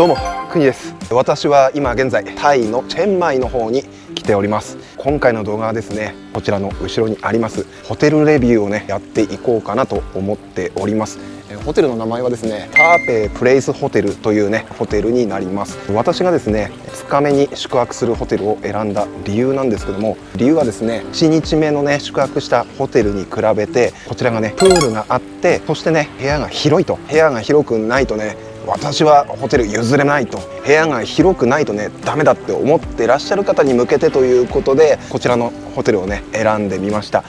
どうも国です。私は今現在タイのチェンマイの方に来ております。今回の動画はですねこちらの後ろにありますホテルレビューをねやっていこうかなと思っております。ホテルの名前はですねターペイプレイスホテルというねホテルになります。私がですね2日目に宿泊するホテルを選んだ理由なんですけども理由はですね1日目のね宿泊したホテルに比べてこちらがねプールがあってそしてね部屋が広いと。部屋が広くないとね私はホテル譲れないと部屋が広くないとねダメだって思ってらっしゃる方に向けてということでこちらのホテルをね選んでみました。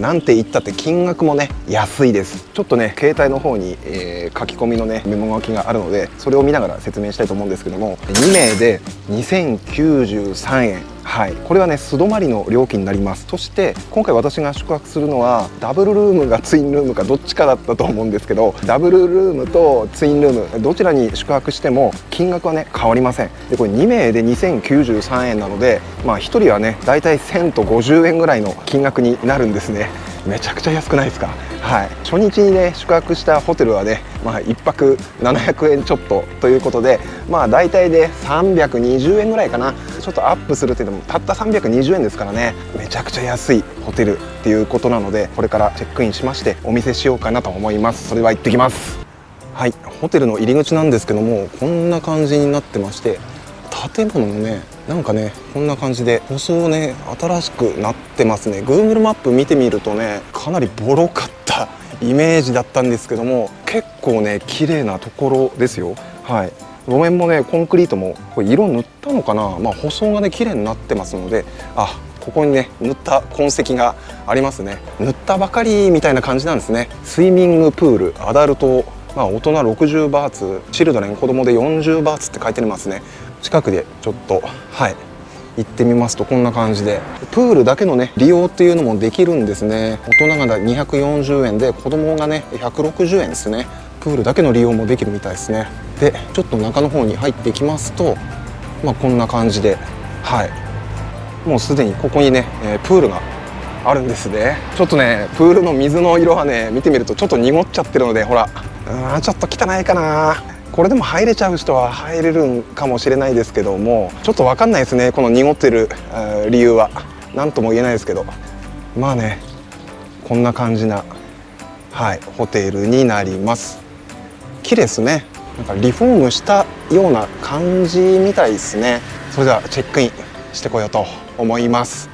なんて言ったって金額もね安いです。ちょっとね携帯の方に、えー、書き込みのねメモ書きがあるのでそれを見ながら説明したいと思うんですけども2名で2093円。はい、これはね素泊まりの料金になります。そして今回私が宿泊するのはダブルルームがツインルームかどっちかだったと思うんですけどダブルルームとツインルームどちらに宿泊しても金額はね変わりません。でこれ2名で2093円なのでまあ1人はねだいたい1000と50円ぐらいの金額になるんですね。めちゃくちゃ安くないですか？はい。初日にね宿泊したホテルはねまあ1泊700円ちょっとということでまあ大体で320円ぐらいかな。ちょっとアップするっていうのもたった320円ですからね。めちゃくちゃ安いホテルっていうことなのでこれからチェックインしましてお見せしようかなと思います。それでは行ってきます。はい。ホテルの入り口なんですけどもこんな感じになってまして建物のねなんかねこんな感じで舗装ね新しくなってますね。Google マップ見てみるとねかなりボロかった イメージだったんですけども結構ね綺麗なところですよ。はい。路面もねコンクリートもこれ色塗ったのかな？まあ舗装がね綺麗になってますのであここにね塗った痕跡がありますね。塗ったばかりみたいな感じなんですね。スイミングプールアダルトまあ大人60バーツチルドレン子供で40バーツって書いてありますね。近くでちょっとはい行ってみますとこんな感じで。プールだけのね利用っていうのもできるんですね。大人が240円で子供がね160円ですね。プールだけの利用もできるみたいですね。でちょっと中の方に入っていきますとまあこんな感じではい。もうすでにここにね、えー、プールがあるんですね。ちょっとねプールの水の色はね見てみるとちょっと濁っちゃってるのでほらうんちょっと汚いかな。これでも入れちゃう人は入れるんかもしれないですけどもちょっと分かんないですねこの濁ってる理由は。何とも言えないですけど。まあねこんな感じなはいホテルになります。綺麗ですね。なんかリフォームしたような感じみたいですね。それではチェックインしてこようと思います。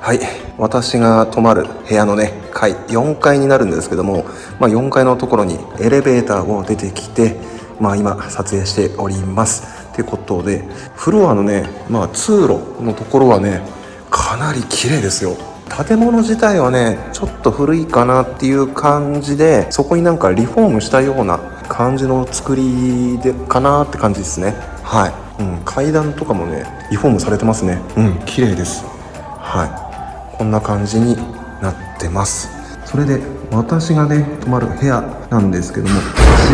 はい。私が泊まる部屋のね階4階になるんですけども、まあ、4階のところにエレベーターを出てきて、まあ、今撮影しております。ってことでフロアのね、まあ、通路のところはねかなり綺麗ですよ。建物自体はねちょっと古いかなっていう感じでそこになんかリフォームしたような感じの作りでかなって感じですね。はい、うん、階段とかもねリフォームされてますね。うん綺麗です。はい。こんな感じになってます。それで私がね泊まる部屋なんですけどもこ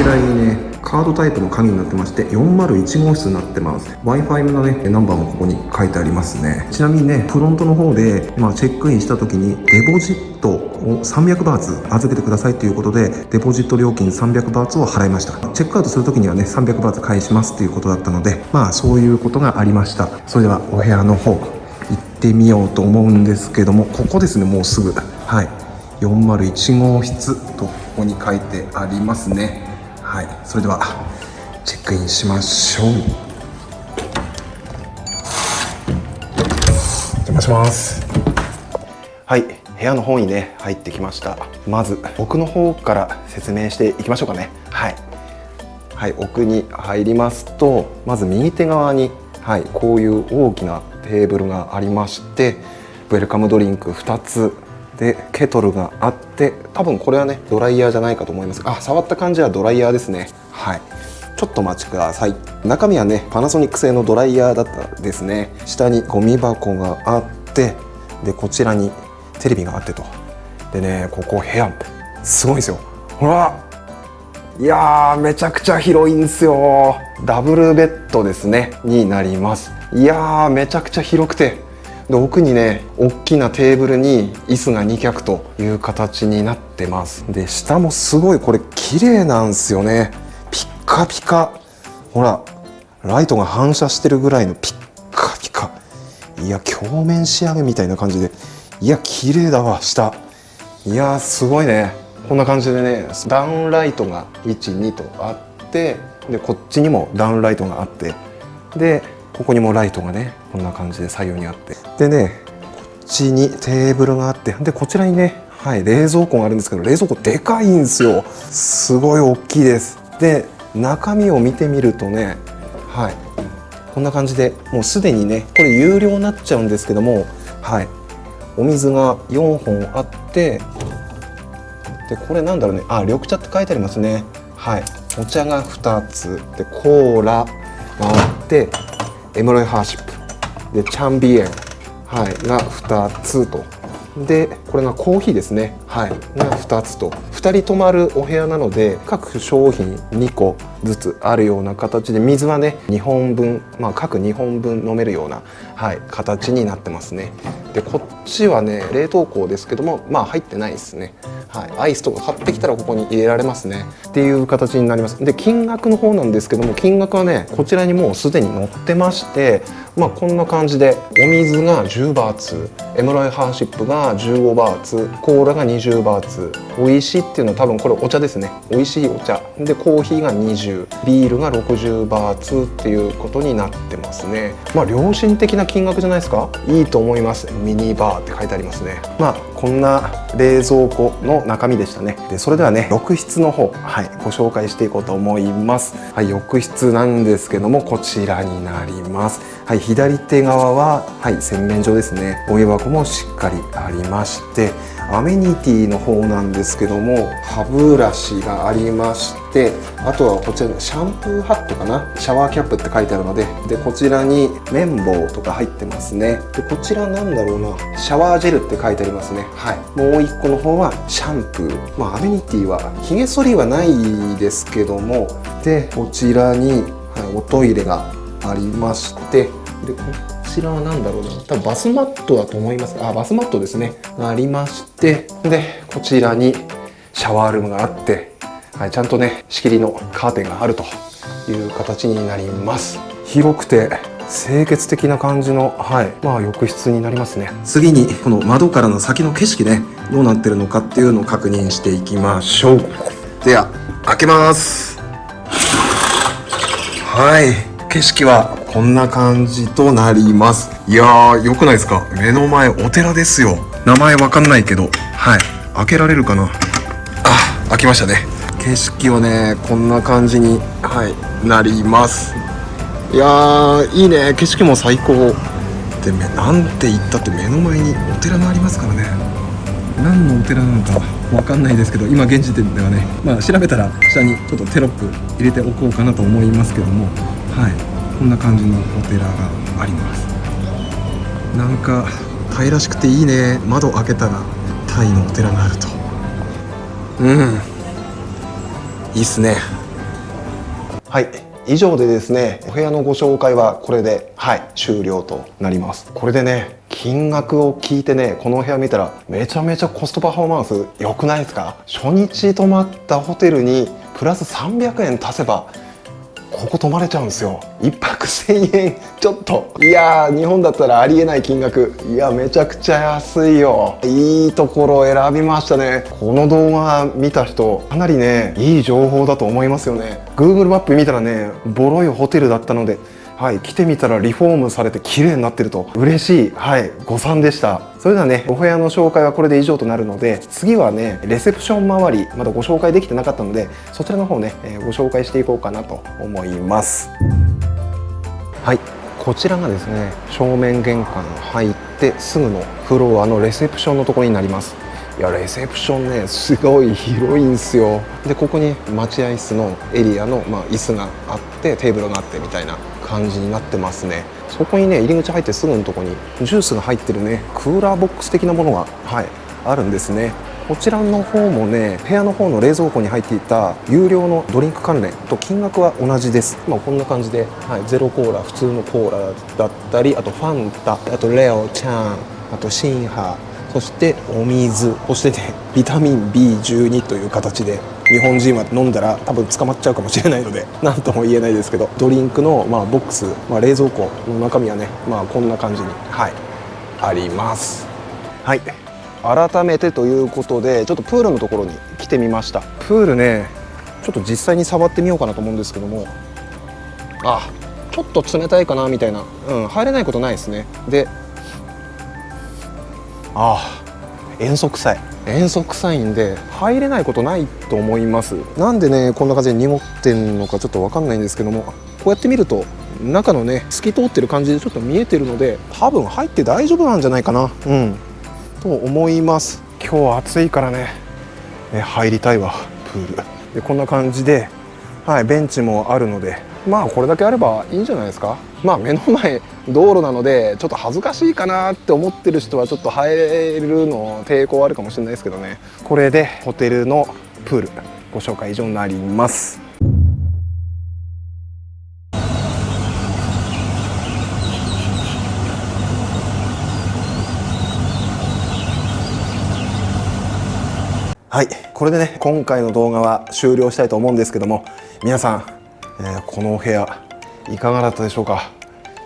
ちらにねカードタイプの鍵になってまして401号室になってます。Wi-Fi のねナンバーもここに書いてありますね。ちなみにねフロントの方で、ま、チェックインした時にデポジットを300バーツ預けてくださいということでデポジット料金300バーツを払いました。チェックアウトする時にはね300バーツ返しますということだったのでまあそういうことがありました。それではお部屋の方ってみようと思うんですけどもここですねもうすぐ。はい。401号室とここに書いてありますね。はい。それではチェックインしましょう。お邪魔します。はい。部屋の方にね入ってきました。まず奥の方から説明していきましょうかね。はい。はい。奥に入りますとまず右手側にはい。こういう大きなテーブルがありましてウェルカムドリンク2つでケトルがあって多分これはねドライヤーじゃないかと思います。あ触った感じはドライヤーですね。はい。ちょっとお待ちください。中身はねパナソニック製のドライヤーだったですね。下にゴミ箱があってでこちらにテレビがあってと。でねここ部屋すごいですよ。ほらいやーめちゃくちゃ広いんですよ。ダブルベッドですね。になります。いやめちゃくちゃ広くて。で奥にね大きなテーブルに椅子が2脚という形になってます。で下もすごいこれ綺麗なんですよね。ピッカピカ。ほらライトが反射してるぐらいのピッカピカ。いや鏡面仕上げみたいな感じで。いや綺麗だわ下。いやすごいね。こんな感じでねダウンライトが12とあってでこっちにもダウンライトがあって。でここにもライトがねこんな感じで左右にあって。でねこっちにテーブルがあってでこちらにねはい冷蔵庫があるんですけど冷蔵庫でかいんですよ。すごい大きいです。で中身を見てみるとねはいこんな感じでもうすでにねこれ有料になっちゃうんですけどもはいお水が4本あってでこれなんだろうねあ緑茶って書いてありますね。はいお茶が2つでコーラがあってエムロイハーシップ。でチャンビエン、はい、が2つと。でこれがコーヒーですね。はい。が2つと。2人泊まるお部屋なので各商品2個。ずつあるような形で水はね2本分、まあ、各2本分飲めるような、はい、形になってますね。でこっちはね冷凍庫ですけどもまあ入ってないですね。はい、アイスとか買ってきたらここに入れられますね。っていう形になります。で金額の方なんですけども金額はねこちらにもうすでに載ってましてまあこんな感じでお水が10バーツエムライハーシップが15バーツコーラが20バーツ。美味しいっていうのは多分これお茶ですね。美味しいお茶。でコーヒーが20ビールが60バーツっていうことになってますね。まあ良心的な金額じゃないですか？いいと思います。ミニバーって書いてありますね。まあこんな冷蔵庫の中身でしたね。でそれではね浴室の方はいご紹介していこうと思います。はい浴室なんですけどもこちらになります。はい左手側ははい洗面所ですね。ゴミ箱もしっかりありましてアメニティの方なんですけども歯ブラシがありましてあとはこちらのシャンプーハットかな？シャワーキャップって書いてあるのででこちらに綿棒とか入ってますね。でこちらなんだろうな？シャワージェルって書いてありますね。はい。もう一個の方はシャンプー。まあアメニティはヒゲ剃りはないですけどもでこちらに、はい、おトイレがありましてでこちらは何だろうな。多分バスマットだと思います。あバスマットですね。ありましてでこちらにシャワールームがあって、はい、ちゃんとね仕切りのカーテンがあるという形になります。広くて清潔的な感じの、はい、まあ浴室になりますね。次にこの窓からの先の景色ね。どうなってるのかっていうのを確認していきましょう。では開けます。はい景色はこんな感じとなります。いやー良くないですか？目の前お寺ですよ。名前わかんないけどはい。開けられるかな？あ開きましたね。景色はねこんな感じにはいなります。いやーいいね。景色も最高。でめなんて言ったって目の前にお寺がありますからね。何のお寺なのかわかんないですけど今現時点ではね。まあ調べたら下にちょっとテロップ入れておこうかなと思いますけども。はい。こんな感じのお寺があります。なんかタイらしくていいね。窓開けたらタイのお寺があると。うん。いいっすね。はい。以上でですねお部屋のご紹介はこれではい終了となります。これでね金額を聞いてねこのお部屋見たらめちゃめちゃコストパフォーマンス良くないですか？初日泊まったホテルにプラス300円足せばここ泊まれちゃうんですよ。1泊1000円ちょっと。いやー日本だったらありえない金額。いやめちゃくちゃ安いよ。いいところを選びましたね。この動画見た人かなりねいい情報だと思いますよね。Google マップ見たらねボロいホテルだったのではい、来てみたらリフォームされて綺麗になってると。嬉しい、はい、誤算でした。それではねお部屋の紹介はこれで以上となるので次はねレセプション周りまだご紹介できてなかったのでそちらの方ね、えーご紹介していこうかなと思います。はいこちらがですね正面玄関入ってすぐのフロアのレセプションのところになります。いやレセプションねすごい広いんですよ。でここに待合室のエリアの、まあ、椅子があってテーブルがあってみたいな感じになってますね。そこにね入り口入ってすぐのとこにジュースが入ってるねクーラーボックス的なものがはいあるんですね。こちらの方もね部屋の方の冷蔵庫に入っていた有料のドリンク関連と金額は同じです。まこんな感じで、はい、ゼロコーラ普通のコーラだったりあとファンタあとレオちゃんあとシンハそしてお水そしてねビタミン B12 という形で日本人は飲んだら多分捕まっちゃうかもしれないので 何とも言えないですけどドリンクの、まあ、ボックス、まあ、冷蔵庫の中身はね、まあ、こんな感じに、はい、あります。はい。改めてということでちょっとプールのところに来てみました。プールねちょっと実際に触ってみようかなと思うんですけども。あちょっと冷たいかなみたいな、うん、入れないことないですね。であ塩素臭い塩素臭いんで入れないことないと思います。なんでねこんな感じで濁ってんのかちょっと分かんないんですけどもこうやって見ると中のね透き通ってる感じでちょっと見えてるので多分入って大丈夫なんじゃないかな。うん。と思います。今日暑いからね。ね入りたいわプール。でこんな感じではいベンチもあるのでまあこれだけあればいいんじゃないですか。まあ目の前道路なのでちょっと恥ずかしいかなって思ってる人はちょっと入るの抵抗あるかもしれないですけどね。これでホテルのプールご紹介以上になります。はいこれでね今回の動画は終了したいと思うんですけども皆さん、えー、このお部屋いかがだったでしょうか？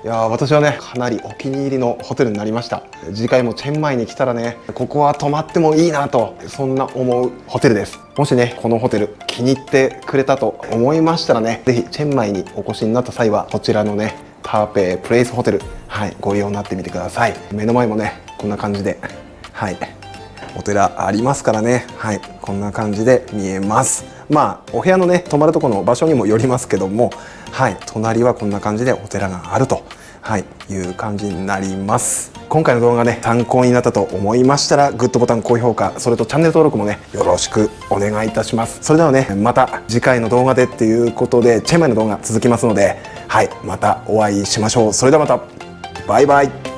いや私はねかなりお気に入りのホテルになりました。次回もチェンマイに来たらねここは泊まってもいいなとそんな思うホテルです。もしねこのホテル気に入ってくれたと思いましたらね是非チェンマイにお越しになった際はこちらのねターペイプレイスホテルはいご利用になってみてください。目の前もねこんな感じではいお寺ありますからねはいこんな感じで見えます。まあお部屋のね泊まるとこの場所にもよりますけどもはい隣はこんな感じでお寺があるとはい、いう感じになります。今回の動画ね参考になったと思いましたらグッドボタン高評価それとチャンネル登録もねよろしくお願いいたします。それではねまた次回の動画でっていうことでチェンマイの動画続きますのではいまたお会いしましょう。それではまた。バイバイ。